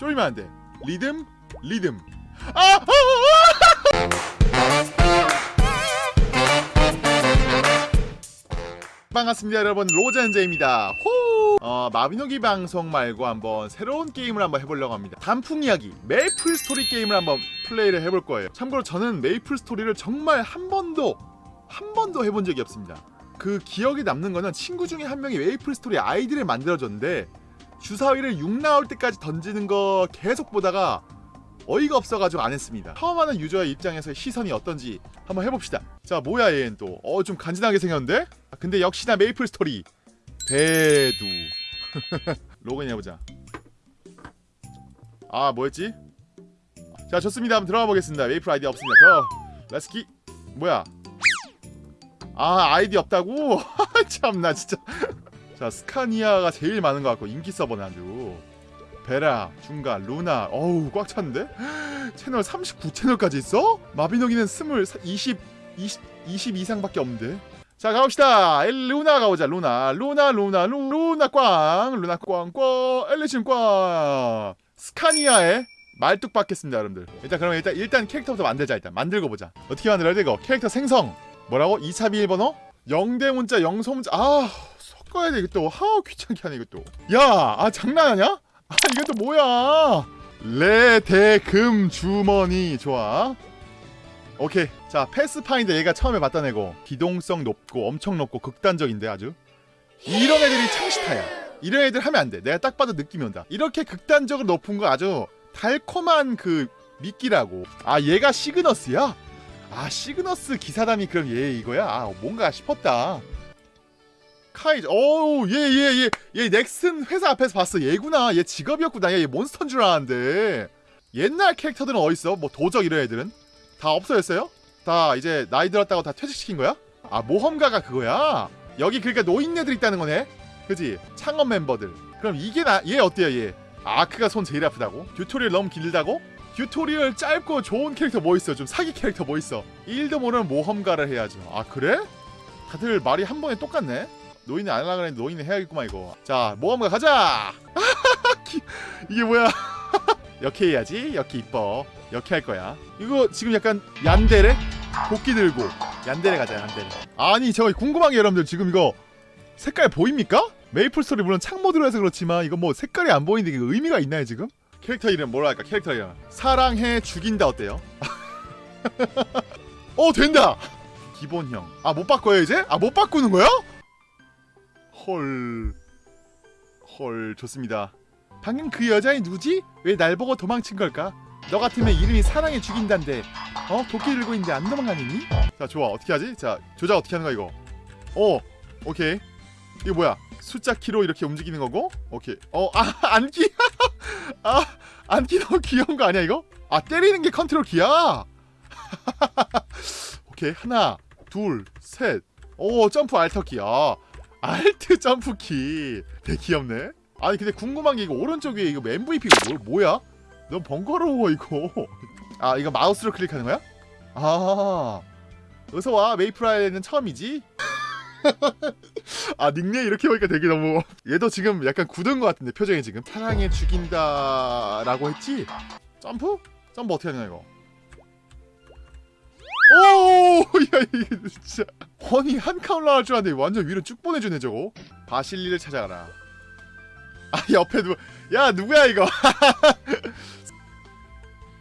쫄면 안 돼 리듬 리듬 아! 아! 아! 반갑습니다 여러분 로젠제입니다 호! 어, 마비노기 방송 말고 한번 새로운 게임을 한번 해보려고 합니다 단풍 이야기 메이플 스토리 게임을 한번 플레이를 해볼 거예요 참고로 저는 메이플 스토리를 정말 한 번도 한 번도 해본 적이 없습니다 그 기억에 남는 거는 친구 중에 한 명이 메이플 스토리 아이디를 만들어줬는데 주사위를 6 나올 때까지 던지는 거 계속 보다가 어이가 없어가지고 안 했습니다. 처음 하는 유저의 입장에서 시선이 어떤지 한번 해봅시다. 자 뭐야 얘는 또 어 좀 간지나게 생겼는데? 아, 근데 역시나 메이플 스토리. 대두. 로그인 해보자. 아 뭐였지? 자 좋습니다. 한번 들어가 보겠습니다. 메이플 아이디 없습니다. 그럼 let's get 뭐야? 아 아이디 없다고? 참나 진짜 자 스카니아가 제일 많은 것 같고 인기 서버네 아주. 베라, 중간, 루나. 어우 꽉 찼는데? 채널 39채널까지 있어? 마비노기는 20, 20, 20, 20 이상밖에 없는데. 자 가봅시다. 루나 가보자 루나. 루나 루나 루, 루나 꽝 루나 꽝꽝 엘리신 꽝. 스카니아의 말뚝 박겠습니다 여러분들. 일단 그러면 일단 일단 캐릭터부터 만들자 일단. 만들고 보자. 어떻게 만들어야 돼 이거? 캐릭터 생성. 뭐라고? 2차 비밀번호? 영대 문자 영소 문자. 아 섞어야 돼 이것도 하우 귀찮게 하네 이것도 야아 장난하냐? 아 이것도 뭐야? 레대금 주머니. 좋아. 오케이. 자 패스파인더 얘가 처음에 봤던 애고 기동성 높고 엄청 높고 극단적인데 아주. 이런 애들이 창시타야. 이런 애들 하면 안돼. 내가 딱 봐도 느낌이 온다. 이렇게 극단적으로 높은 거 아주 달콤한 그 미끼라고. 아 얘가 시그너스야? 아 시그너스 기사담이 그럼 얘 이거야? 아 뭔가 싶었다 카이즈 어우 얘얘 얘 얘 넥슨 회사 앞에서 봤어 얘구나 얘 직업이었구나 얘 몬스터인 줄 알았는데 옛날 캐릭터들은 어딨어? 뭐 도적 이런 애들은? 다 없어졌어요? 다 이제 나이 들었다고 다 퇴직시킨 거야? 아 모험가가 그거야? 여기 그러니까 노인네들 있다는 거네? 그지? 창업 멤버들 그럼 이게 나 얘 어때요 얘? 아크가 손 제일 아프다고? 튜토리얼 너무 길다고? 튜토리얼 짧고 좋은 캐릭터 뭐 있어? 좀 사기 캐릭터 뭐 있어? 1도 모르는 모험가를 해야죠 아 그래? 다들 말이 한 번에 똑같네? 노인은 안 하려고 그랬는데 노인은 해야겠구만 이거 자 모험가 가자 이게 뭐야 여캐 해야지 여캐 이뻐 여캐 할 거야 이거 지금 약간 얀데레? 도끼 들고 얀데레 가자 얀데레 아니 저 궁금한 게 여러분들 지금 이거 색깔 보입니까? 메이플 스토리 물론 창모드로 해서 그렇지만 이거 뭐 색깔이 안 보이는데 이게 의미가 있나요 지금? 캐릭터 이름 뭐라 할까 캐릭터 이름 사랑해 죽인다 어때요? 어 된다! 기본형 아 못 바꿔요 이제? 아 못 바꾸는 거야? 헐... 헐 좋습니다 방금 그 여자애 누구지? 왜 날 보고 도망친 걸까? 너 같으면 이름이 사랑해 죽인단데 어? 도끼 들고 있는데 안 도망가니니? 자 좋아 어떻게 하지? 자 조작 어떻게 하는 거야 이거 어 오케이 이거 뭐야 숫자 키로 이렇게 움직이는 거고 오케이 어아 앉기 아 앉기 너무 귀여운 거 아니야 이거? 아 때리는 게 컨트롤 키야 오케이 하나 둘셋오 점프 Alt키 아 Alt 점프키 되게 귀엽네 아니 근데 궁금한 게 이거 오른쪽 위에 이거 MVP가 뭐, 뭐야? 너무 번거로워 이거 아 이거 마우스로 클릭하는 거야? 아 어서와 메이플라이는 처음이지? 아 닉네임 이렇게 보니까 되게 너무 얘도 지금 약간 굳은 것 같은데 표정이 지금 사랑해 죽인다 라고 했지? 점프? 점프 어떻게 하냐 이거 오! 야 이게 진짜 아니 한 칸 올라갈 줄 알았는데 완전 위로 쭉 보내주네 저거 바실리를 찾아가라 아 옆에 누구 야 누구야 이거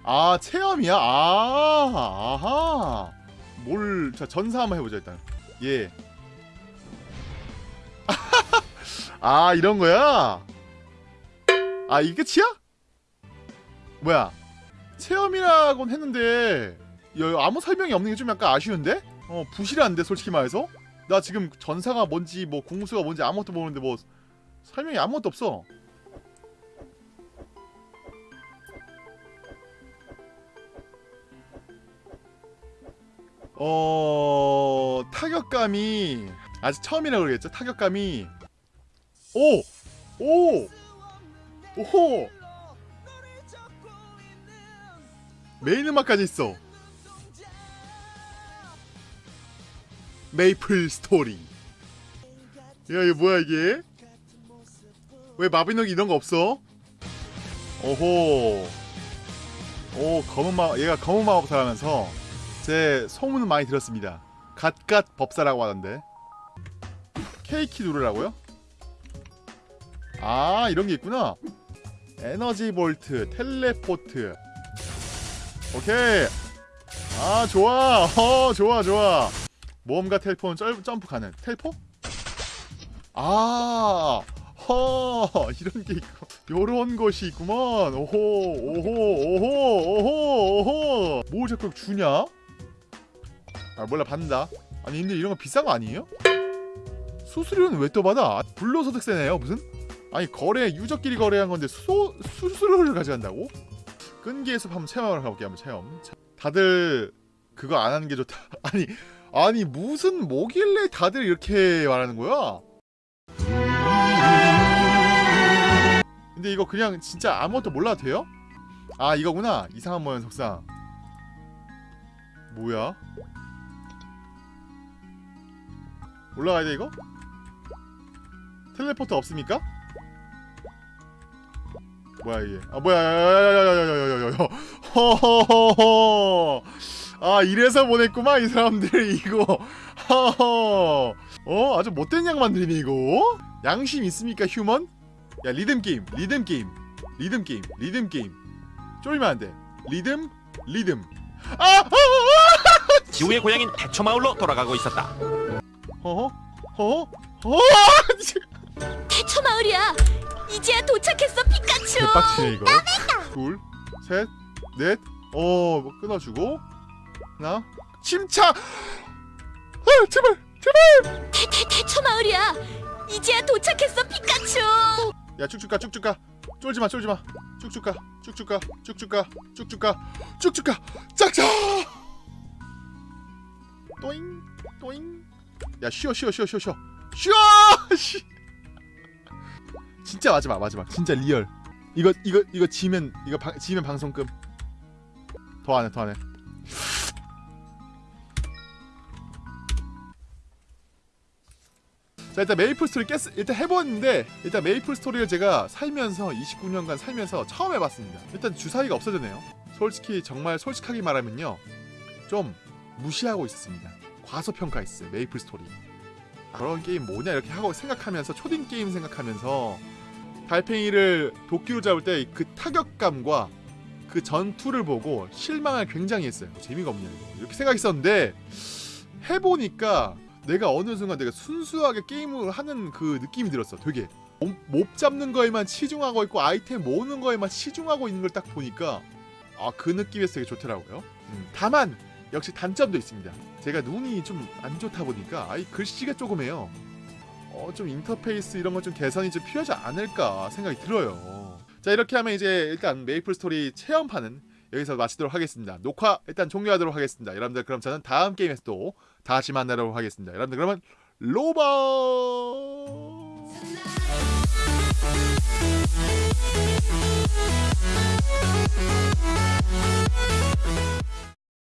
아 체험이야? 아 아하 뭘 자 전사 한번 해보자 일단 예. 아 이런 거야? 아 이게 끝이야? 뭐야 체험이라곤 했는데 야, 아무 설명이 없는 게 좀 약간 아쉬운데? 어 부실한데 솔직히 말해서 나 지금 전사가 뭔지 뭐 궁수가 뭔지 아무것도 모르는데 뭐 설명이 아무것도 없어 어 타격감이 아직 처음이라고 그러겠죠 타격감이 오! 오! 오호! 메인 음악까지 있어 메이플 스토리 야 이거 뭐야 이게 왜 마비노기 이런 거 없어? 오호. 오 검은 마 얘가 검은 마법사라면서 제 소문은 많이 들었습니다. 갓갓 법사라고 하던데. K키 누르라고요? 아 이런 게 있구나. energy bolt, teleport. 오케이. 아 좋아. 어 좋아 좋아. 모험가 텔포는 쩔, 점프 가능. 텔포? 아. 허 이런 게 있고 요런 것이 있구먼 오호 오호 오호 오호 오호 뭘 자꾸 주냐? 아 몰라 받는다 아니 근데 이런 거 비싼 거 아니에요? 수수료는 왜 또 받아? 불로소득세네요 무슨? 아니 거래 유저끼리 거래한 건데 수, 수수료를 가져간다고? 끈기의 숲 한번 체험하러 가볼게요 한번 체험 자, 다들 그거 안 하는 게 좋다 아니 아니 무슨 뭐길래 다들 이렇게 말하는 거야? 근데 이거 그냥 진짜 아무것도 몰라도 돼요? 아 이거구나 이상한 모양 속상 뭐야? 올라가야 돼 이거? 텔레포트 없습니까? 뭐야 이게 아 뭐야 야야야야야야야야야 허허허허 아 이래서 보냈구만 이 사람들 이거 허허 어 아주 못된 양반들이네 이거 양심 있습니까 human? 야 리듬 게임 리듬 게임 리듬 게임 리듬 게임 쫄면 안돼 리듬 리듬 아! 아! 아! 지우의 고향인 태초마을로 돌아가고 있었다. 허허 허허 허 대초 마을이야. 이제야 도착했어 피카츄. 개빡치네 이거 둘셋넷어 뭐 끊어주고 하 나? 침착 아 제발 대, 대, 대초 마을이야. 이제야 도착했어 피카츄. 야 쭉쭉 가 쭉쭉 가. 쫄지마 쫄지마. 쭉쭉 가 쭉쭉 가 쭉쭉 가 쭉쭉 가 쭉쭉 가. 짝짝! 또잉 또잉. 야 쉬어 쉬어 쉬어 쉬어 쉬어. 쉬어! 씨 진짜 마지막 마지막. 진짜 real. 이거 이거 이거 지면 이거 방, 지면 방송 끔. 더 안해 더 안해 자 일단 메이플 스토리 깼 일단 해봤는데 일단 메이플 스토리를 제가 살면서 29년간 살면서 처음 해봤습니다. 일단 주사위가 없어졌네요. 솔직히 정말 솔직하게 말하면요, 좀 무시하고 있었습니다. 과소평가했어요 메이플 스토리. 그런 게임 뭐냐 이렇게 하고 생각하면서 초딩 게임 생각하면서 달팽이를 도끼로 잡을 때 그 타격감과 그 전투를 보고 실망을 굉장히 했어요. 재미가 없냐 이렇게 생각했었는데 해보니까 내가 어느 순간 내가 순수하게 게임을 하는 그 느낌이 들었어. 되게 mob, mob 잡는 거에만 치중하고 있고 아이템 모으는 거에만 치중하고 있는 걸 딱 보니까 아 그 느낌에서 되게 좋더라고요. 음, 다만 역시 단점도 있습니다. 제가 눈이 좀 안 좋다 보니까 아이 글씨가 쪼그매요. 어 좀 인터페이스 이런 거좀 개선이 좀 필요하지 않을까 생각이 들어요. 자 이렇게 하면 이제 일단 메이플 스토리 체험판은 여기서 마치도록 하겠습니다. 녹화 일단 종료하도록 하겠습니다. 여러분들 그럼 저는 다음 게임에서 또 다시 만나도록 하겠습니다. 여러분들 그러면 로버